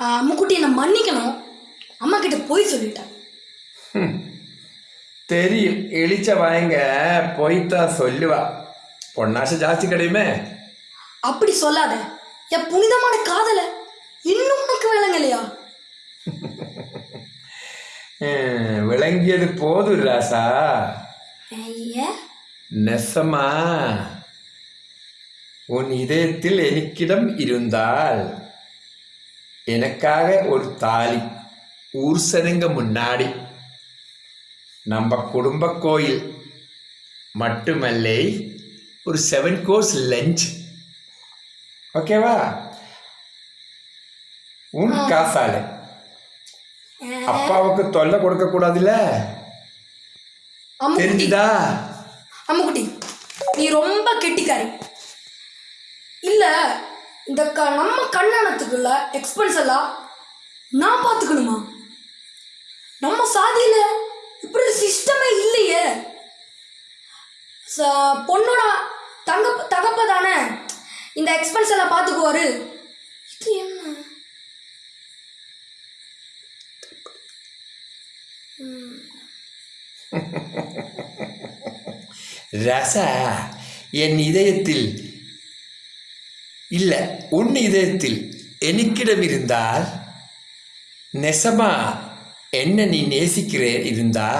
அம்முக்குட்டி என்னை மன்னிக்கணும். அம்மா கிட்ட போய் சொல்லிட்டேன் தெரியும். இழிச்ச வாயங்க போய்த்தான் சொல்லுவா. பொன்னாசை ஜாஸ்தி கிடையுமே. அப்படி சொல்லாத. என் புனிதமான காதலை இன்னும் உனக்கு விளங்கலையா? விளங்கியது போதும் ராசா. நெசமா. உன் இதயத்தில் எனக்கிடம் இருந்தால். எனக்காக ஒரு தாலி ஊர் சனங்க முன்னாடி. நம்ம குடும்ப கோயில் மட்டுமல்ல ஒரு செவன் கோர்ஸ் லஞ்ச் ஓகேவா உன் காசால. அப்பாவுக்கு தொல்லை கொடுக்க கூடாதுல்ல? தெரிஞ்சுதா? அம்முக்குட்டி. நீ ரொம்ப கெட்டிக்காரி. இல்ல இந்த க நம்ம கல்யாணத்துக்குள்ள எக்ஸ்பென்ஸ் எல்லாம் நான் பார்த்துக்கணுமா? நம்ம சாதியில இப்படி சிஸ்டமே இல்லையே. பொண்ணோட தங்க தகப்ப தானே? இந்த எக்ஸ்பென்ஸ் எல்லாம் பார்த்துக்குவாரு. இது என்ன? ரசா என் இதயத்தில் இல்லை உன் இதயத்தில் எனக்கிடம் இருந்தால் நெசமா என்ன நீ நேசிக்கிற இருந்தா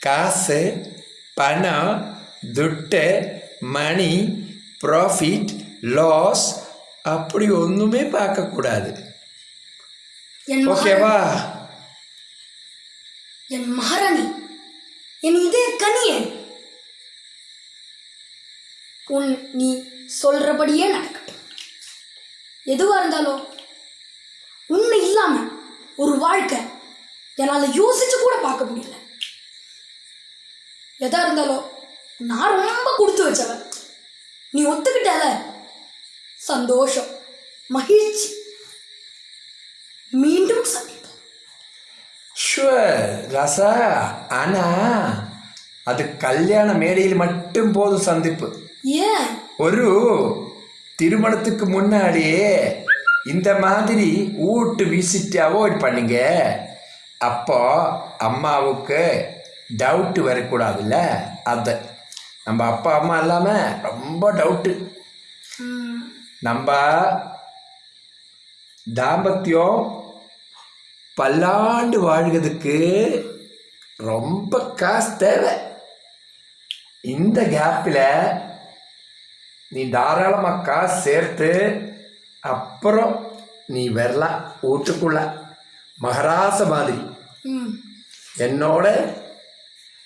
காசு பணம் துட்டு மணி ப்ராஃபிட் லாஸ் அப்படி ஒன்றுமே பார்க்கக்கூடாது ஓகேவா என் மகாராணி என் இதய கனியே உன் நீ சொல்றபடியே நடக்கட்டும் எதுவா இருந்தாலும் உன்னை இல்லாம ஒரு வாழ்க்கை என்னால் யோசிச்சு கூட பார்க்க முடியல. எதா இருந்தாலும் நான் ரொம்ப கொடுத்து வச்சவன். நீ ஒத்துக்கிட்டல? சந்தோஷம் மகிழ்ச்சி. மீண்டும் சந்திப்போம். ஷுவர் ராசா ஆனா அது கல்யாண மேடையில் மட்டும் போதும் சந்திப்பு. ஏன்? ஒரு திருமணத்துக்கு முன்னாடியே இந்த மாதிரி வீட்டு விசிட் அவாய்ட் பண்ணுங்க. அப்போ அம்மாவுக்கு டவுட்டு வரக்கூடாதுல்ல? அது நம்ம அப்பா அம்மா இல்லாமல் ரொம்ப டவுட்டு நம்ம தாம்பத்தியம் பல்லாண்டு வாழ்கிறதுக்கு ரொம்ப காசு தேவை. இந்த கேப்பில் நீ தாராளமாக காசு சேர்த்து அப்புறம் நீ வரலாம் வீட்டுக்குள்ள. மகராச மாதிரி. என்னோட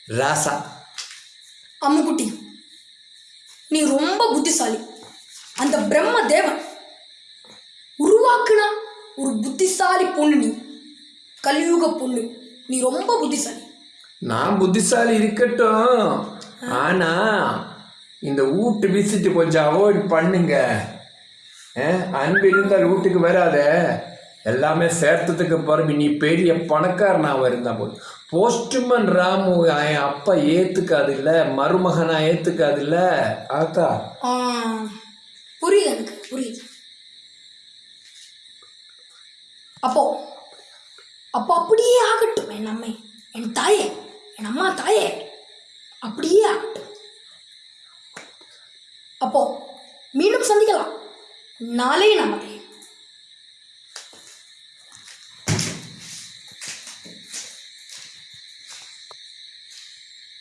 ராசா. அம்முக்குட்டி நீ ரொம்ப புத்திசாலி. அந்த பிரம்ம தேவன் உருவாக்குனா ஒரு புத்திசாலி பொண்ணு நீ. கலியுக பொண்ணு. நீ ரொம்ப புத்திசாலி. நான் புத்திசாலி இருக்கட்டும். ஆனா இந்த வீட்டு விசிட்டு கொஞ்சம் அவாய்ட் பண்ணுங்க. அன்பு இருந்தால் வீட்டுக்கு வராத. எல்லாமே சேர்த்ததுக்கு பிறகு நீ பெரிய பணக்காரனாக இருந்தா போது போஸ்ட்மேன் ராமு என் அப்பா ஏத்துக்காது இல்ல மருமகனா ஏத்துக்காது இல்ல. ஆத்தா. புரியுது எனக்கு புரியுது. அப்போ அப்போ அப்படியே ஆகட்டும் என் அம்மை. என் தாயே என் அம்மா தாயே. அப்படியே ஆகட்டும் அப்போ மீண்டும் சந்திக்கலாம் நாளை நமக்கு